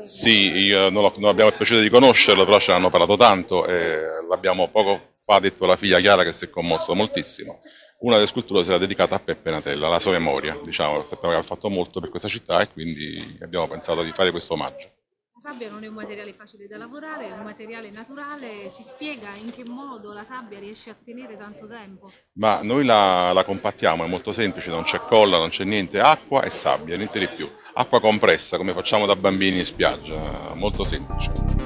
Sì, io non, ho- non abbiamo il piacere di conoscerlo, però ce l'hanno parlato tanto e l'abbiamo poco fa detto la figlia Chiara che si è commossa moltissimo. Una delle sculture sarà dedicata a Peppe Natella, alla sua memoria, diciamo, sappiamo che ha fatto molto per questa città e quindi abbiamo pensato di fare questo omaggio. Sabbia non è un materiale facile da lavorare, è un materiale naturale. Ci spiega in che modo la sabbia riesce a tenere tanto tempo? Ma noi la, la compattiamo, è molto semplice, non c'è colla, non c'è niente, acqua e sabbia, niente di più. Acqua compressa, come facciamo da bambini in spiaggia, molto semplice.